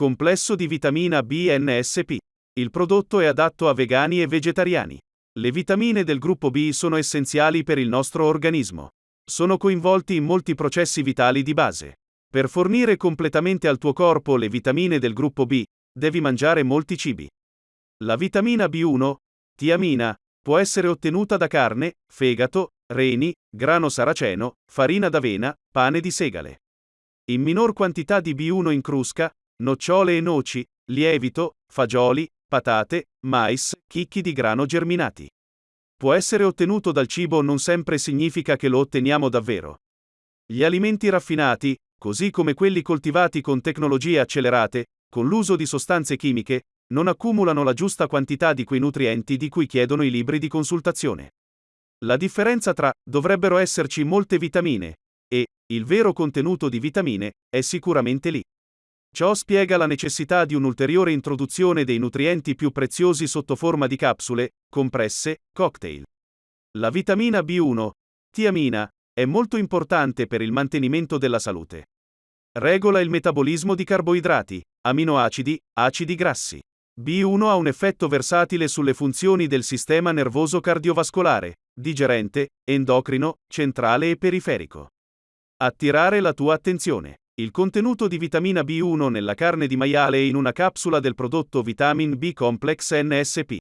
Complesso di vitamina B NSP. Il prodotto è adatto a vegani e vegetariani. Le vitamine del gruppo B sono essenziali per il nostro organismo. Sono coinvolti in molti processi vitali di base. Per fornire completamente al tuo corpo le vitamine del gruppo B, devi mangiare molti cibi. La vitamina B1, tiamina, può essere ottenuta da carne, fegato, reni, grano saraceno, farina d'avena, pane di segale. In minor quantità di B1 in crusca, nocciole e noci, lievito, fagioli, patate, mais, chicchi di grano germinati. Può essere ottenuto dal cibo non sempre significa che lo otteniamo davvero. Gli alimenti raffinati, così come quelli coltivati con tecnologie accelerate, con l'uso di sostanze chimiche, non accumulano la giusta quantità di quei nutrienti di cui chiedono i libri di consultazione. La differenza tra dovrebbero esserci molte vitamine e il vero contenuto di vitamine è sicuramente lì. Ciò spiega la necessità di un'ulteriore introduzione dei nutrienti più preziosi sotto forma di capsule, compresse, cocktail. La vitamina B1, tiamina, è molto importante per il mantenimento della salute. Regola il metabolismo di carboidrati, aminoacidi, acidi grassi. B1 ha un effetto versatile sulle funzioni del sistema nervoso cardiovascolare, digerente, endocrino, centrale e periferico. Attirare la tua attenzione. Il contenuto di vitamina B1 nella carne di maiale in una capsula del prodotto Vitamin B Complex NSP.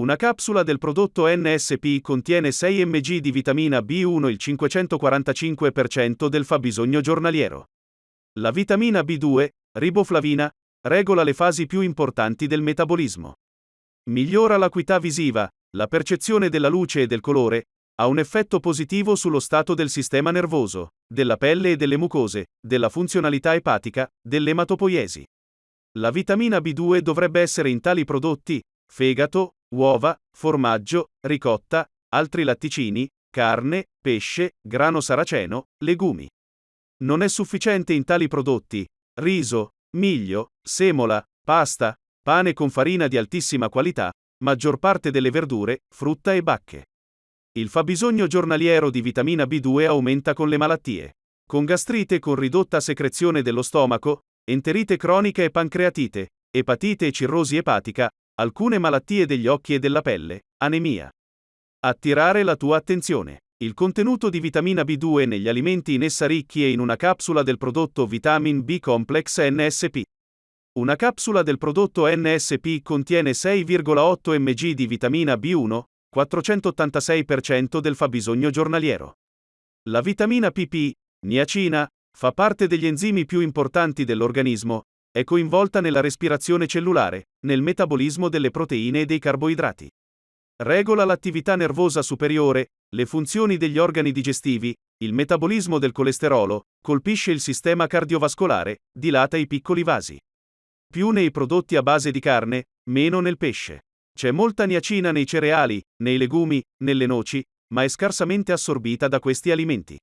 Una capsula del prodotto NSP contiene 6 mg di vitamina B1 il 545% del fabbisogno giornaliero. La vitamina B2, riboflavina, regola le fasi più importanti del metabolismo. Migliora l'acuità visiva, la percezione della luce e del colore, ha un effetto positivo sullo stato del sistema nervoso, della pelle e delle mucose, della funzionalità epatica, dell'ematopoiesi. La vitamina B2 dovrebbe essere in tali prodotti, fegato, uova, formaggio, ricotta, altri latticini, carne, pesce, grano saraceno, legumi. Non è sufficiente in tali prodotti, riso, miglio, semola, pasta, pane con farina di altissima qualità, maggior parte delle verdure, frutta e bacche. Il fabbisogno giornaliero di vitamina B2 aumenta con le malattie. Con gastrite con ridotta secrezione dello stomaco, enterite cronica e pancreatite, epatite e cirrosi epatica, alcune malattie degli occhi e della pelle, anemia. Attirare la tua attenzione. Il contenuto di vitamina B2 negli alimenti in essa ricchi è in una capsula del prodotto Vitamin B Complex NSP. Una capsula del prodotto NSP contiene 6,8 mg di vitamina B1, 486% del fabbisogno giornaliero. La vitamina PP, niacina, fa parte degli enzimi più importanti dell'organismo, è coinvolta nella respirazione cellulare, nel metabolismo delle proteine e dei carboidrati. Regola l'attività nervosa superiore, le funzioni degli organi digestivi, il metabolismo del colesterolo, colpisce il sistema cardiovascolare, dilata i piccoli vasi. Più nei prodotti a base di carne, meno nel pesce. C'è molta niacina nei cereali, nei legumi, nelle noci, ma è scarsamente assorbita da questi alimenti.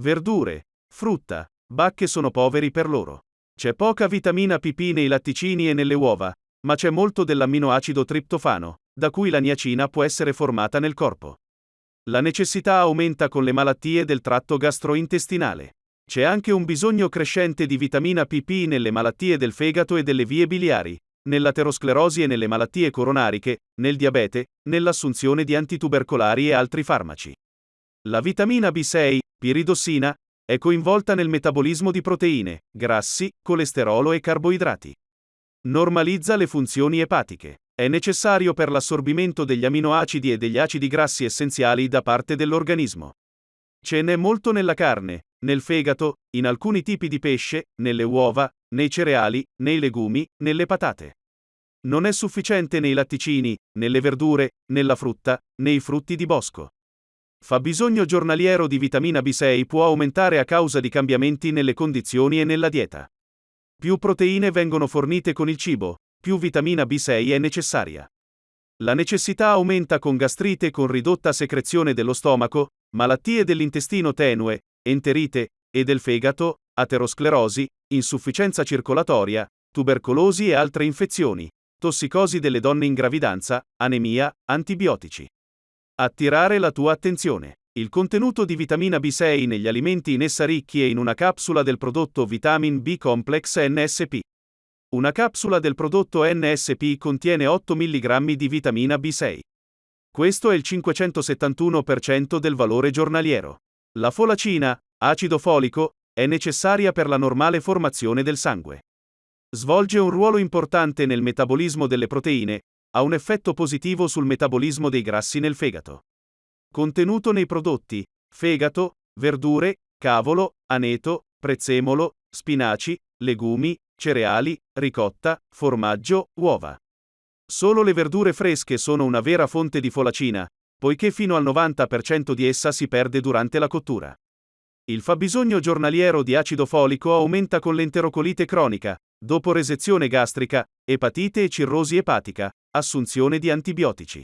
Verdure, frutta, bacche sono poveri per loro. C'è poca vitamina PP nei latticini e nelle uova, ma c'è molto dell'amminoacido triptofano, da cui la niacina può essere formata nel corpo. La necessità aumenta con le malattie del tratto gastrointestinale. C'è anche un bisogno crescente di vitamina PP nelle malattie del fegato e delle vie biliari, nell'aterosclerosi e nelle malattie coronariche, nel diabete, nell'assunzione di antitubercolari e altri farmaci. La vitamina B6, piridossina, è coinvolta nel metabolismo di proteine, grassi, colesterolo e carboidrati. Normalizza le funzioni epatiche. È necessario per l'assorbimento degli aminoacidi e degli acidi grassi essenziali da parte dell'organismo. Ce n'è molto nella carne, nel fegato, in alcuni tipi di pesce, nelle uova, nei cereali, nei legumi, nelle patate. Non è sufficiente nei latticini, nelle verdure, nella frutta, nei frutti di bosco. Fabbisogno giornaliero di vitamina B6 può aumentare a causa di cambiamenti nelle condizioni e nella dieta. Più proteine vengono fornite con il cibo, più vitamina B6 è necessaria. La necessità aumenta con gastrite con ridotta secrezione dello stomaco, malattie dell'intestino tenue, enterite, e del fegato, aterosclerosi, insufficienza circolatoria, tubercolosi e altre infezioni, tossicosi delle donne in gravidanza, anemia, antibiotici. Attirare la tua attenzione. Il contenuto di vitamina B6 negli alimenti in essa ricchi è in una capsula del prodotto Vitamin B Complex NSP. Una capsula del prodotto NSP contiene 8 mg di vitamina B6. Questo è il 571% del valore giornaliero. La folacina, acido folico, è necessaria per la normale formazione del sangue. Svolge un ruolo importante nel metabolismo delle proteine, ha un effetto positivo sul metabolismo dei grassi nel fegato. Contenuto nei prodotti: fegato, verdure, cavolo, aneto, prezzemolo, spinaci, legumi, cereali, ricotta, formaggio, uova. Solo le verdure fresche sono una vera fonte di folacina, poiché fino al 90% di essa si perde durante la cottura. Il fabbisogno giornaliero di acido folico aumenta con l'enterocolite cronica, dopo resezione gastrica, epatite e cirrosi epatica, assunzione di antibiotici.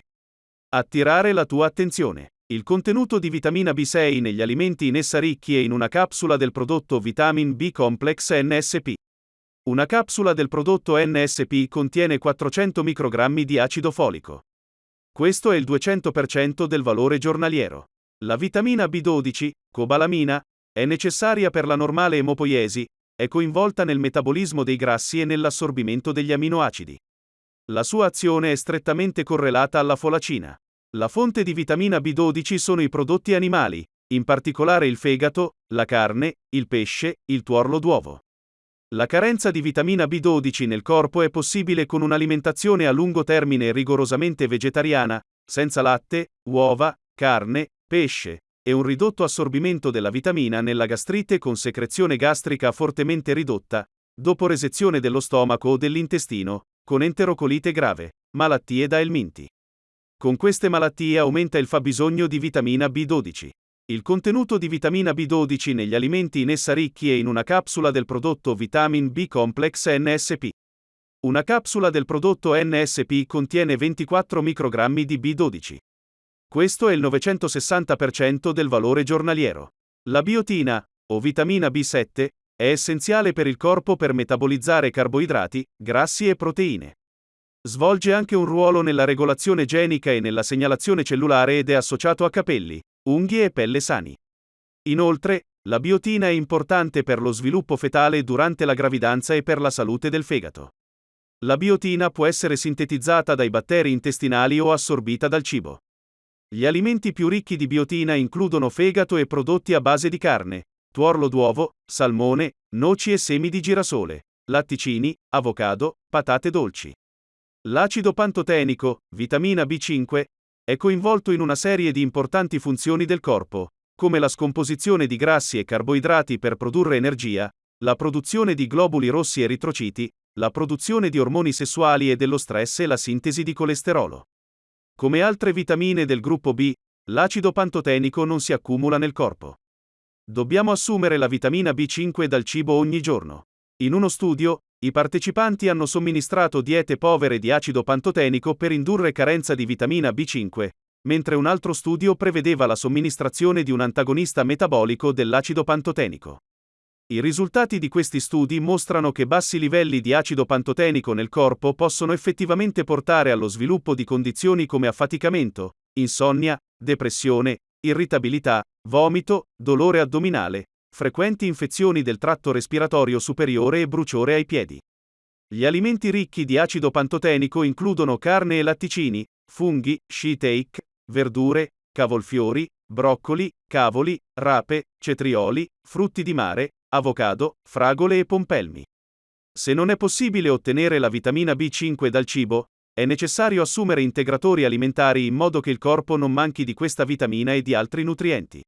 Attirare la tua attenzione. Il contenuto di vitamina B6 negli alimenti in essa ricchi è in una capsula del prodotto Vitamin B Complex NSP. Una capsula del prodotto NSP contiene 400 microgrammi di acido folico. Questo è il 200% del valore giornaliero. La vitamina B12, cobalamina, è necessaria per la normale emopoiesi, è coinvolta nel metabolismo dei grassi e nell'assorbimento degli aminoacidi. La sua azione è strettamente correlata alla folacina. La fonte di vitamina B12 sono i prodotti animali, in particolare il fegato, la carne, il pesce, il tuorlo d'uovo. La carenza di vitamina B12 nel corpo è possibile con un'alimentazione a lungo termine rigorosamente vegetariana, senza latte, uova, carne, pesce, e un ridotto assorbimento della vitamina nella gastrite con secrezione gastrica fortemente ridotta, dopo resezione dello stomaco o dell'intestino, con enterocolite grave, malattie da elminti. Con queste malattie aumenta il fabbisogno di vitamina B12. Il contenuto di vitamina B12 negli alimenti in essa ricchi è in una capsula del prodotto Vitamin B Complex NSP. Una capsula del prodotto NSP contiene 24 microgrammi di B12. Questo è il 960% del valore giornaliero. La biotina, o vitamina B7, è essenziale per il corpo per metabolizzare carboidrati, grassi e proteine. Svolge anche un ruolo nella regolazione genica e nella segnalazione cellulare ed è associato a capelli, unghie e pelle sani. Inoltre, la biotina è importante per lo sviluppo fetale durante la gravidanza e per la salute del fegato. La biotina può essere sintetizzata dai batteri intestinali o assorbita dal cibo. Gli alimenti più ricchi di biotina includono fegato e prodotti a base di carne, tuorlo d'uovo, salmone, noci e semi di girasole, latticini, avocado, patate dolci. L'acido pantotenico, vitamina B5, è coinvolto in una serie di importanti funzioni del corpo, come la scomposizione di grassi e carboidrati per produrre energia, la produzione di globuli rossi eritrociti, la produzione di ormoni sessuali e dello stress e la sintesi di colesterolo. Come altre vitamine del gruppo B, l'acido pantotenico non si accumula nel corpo. Dobbiamo assumere la vitamina B5 dal cibo ogni giorno. In uno studio, i partecipanti hanno somministrato diete povere di acido pantotenico per indurre carenza di vitamina B5, mentre un altro studio prevedeva la somministrazione di un antagonista metabolico dell'acido pantotenico. I risultati di questi studi mostrano che bassi livelli di acido pantotenico nel corpo possono effettivamente portare allo sviluppo di condizioni come affaticamento, insonnia, depressione, irritabilità, vomito, dolore addominale, frequenti infezioni del tratto respiratorio superiore e bruciore ai piedi. Gli alimenti ricchi di acido pantotenico includono carne e latticini, funghi, shiitake, verdure, cavolfiori, broccoli, cavoli, rape, cetrioli, frutti di mare, avocado, fragole e pompelmi. Se non è possibile ottenere la vitamina B5 dal cibo, è necessario assumere integratori alimentari in modo che il corpo non manchi di questa vitamina e di altri nutrienti.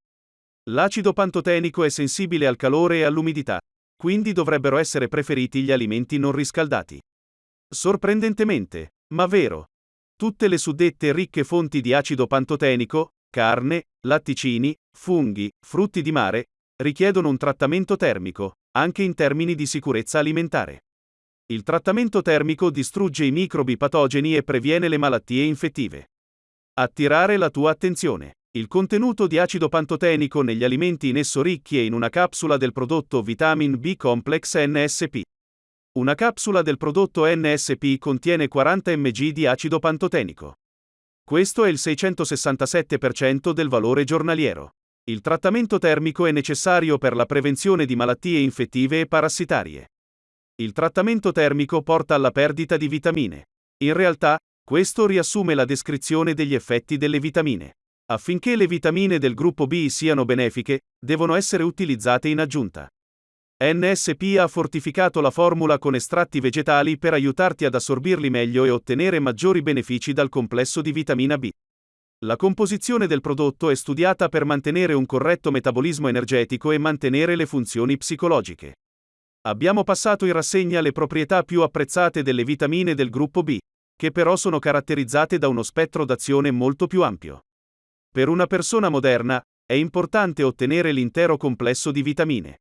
L'acido pantotenico è sensibile al calore e all'umidità, quindi dovrebbero essere preferiti gli alimenti non riscaldati. Sorprendentemente, ma vero. Tutte le suddette ricche fonti di acido pantotenico, carne, latticini, funghi, frutti di mare, richiedono un trattamento termico, anche in termini di sicurezza alimentare. Il trattamento termico distrugge i microbi patogeni e previene le malattie infettive. Attirare la tua attenzione. Il contenuto di acido pantotenico negli alimenti in esso ricchi è in una capsula del prodotto Vitamin B Complex NSP. Una capsula del prodotto NSP contiene 40 mg di acido pantotenico. Questo è il 667% del valore giornaliero. Il trattamento termico è necessario per la prevenzione di malattie infettive e parassitarie. Il trattamento termico porta alla perdita di vitamine. In realtà, questo riassume la descrizione degli effetti delle vitamine. Affinché le vitamine del gruppo B siano benefiche, devono essere utilizzate in aggiunta. NSP ha fortificato la formula con estratti vegetali per aiutarti ad assorbirli meglio e ottenere maggiori benefici dal complesso di vitamina B. La composizione del prodotto è studiata per mantenere un corretto metabolismo energetico e mantenere le funzioni psicologiche. Abbiamo passato in rassegna le proprietà più apprezzate delle vitamine del gruppo B, che però sono caratterizzate da uno spettro d'azione molto più ampio. Per una persona moderna, è importante ottenere l'intero complesso di vitamine.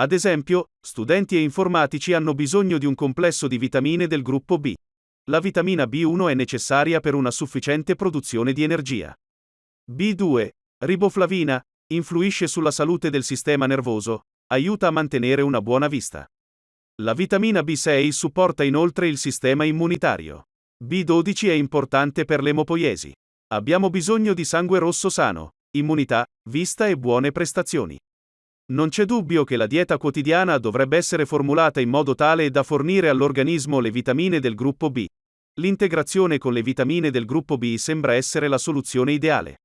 Ad esempio, studenti e informatici hanno bisogno di un complesso di vitamine del gruppo B. La vitamina B1 è necessaria per una sufficiente produzione di energia. B2, riboflavina, influisce sulla salute del sistema nervoso, aiuta a mantenere una buona vista. La vitamina B6 supporta inoltre il sistema immunitario. B12 è importante per l'emopoiesi. Abbiamo bisogno di sangue rosso sano, immunità, vista e buone prestazioni. Non c'è dubbio che la dieta quotidiana dovrebbe essere formulata in modo tale da fornire all'organismo le vitamine del gruppo B. L'integrazione con le vitamine del gruppo B sembra essere la soluzione ideale.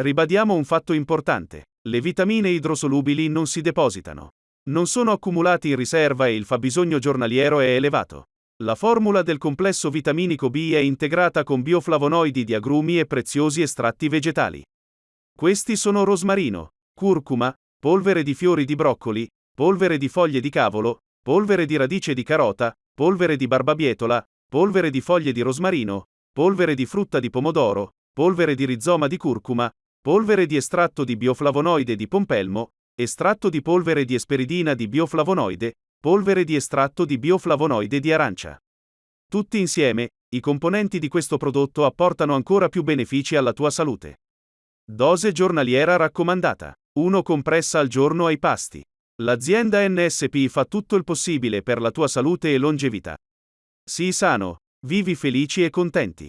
Ribadiamo un fatto importante. Le vitamine idrosolubili non si depositano. Non sono accumulati in riserva e il fabbisogno giornaliero è elevato. La formula del complesso vitaminico B è integrata con bioflavonoidi di agrumi e preziosi estratti vegetali. Questi sono rosmarino, curcuma, polvere di fiori di broccoli, polvere di foglie di cavolo, polvere di radice di carota, polvere di barbabietola, polvere di foglie di rosmarino, polvere di frutta di pomodoro, polvere di rizoma di curcuma, polvere di estratto di bioflavonoide di pompelmo, estratto di polvere di esperidina di bioflavonoide, polvere di estratto di bioflavonoide di arancia. Tutti insieme, i componenti di questo prodotto apportano ancora più benefici alla tua salute. Dose giornaliera raccomandata. 1 compressa al giorno ai pasti. L'azienda NSP fa tutto il possibile per la tua salute e longevità. Sii sano, vivi felici e contenti.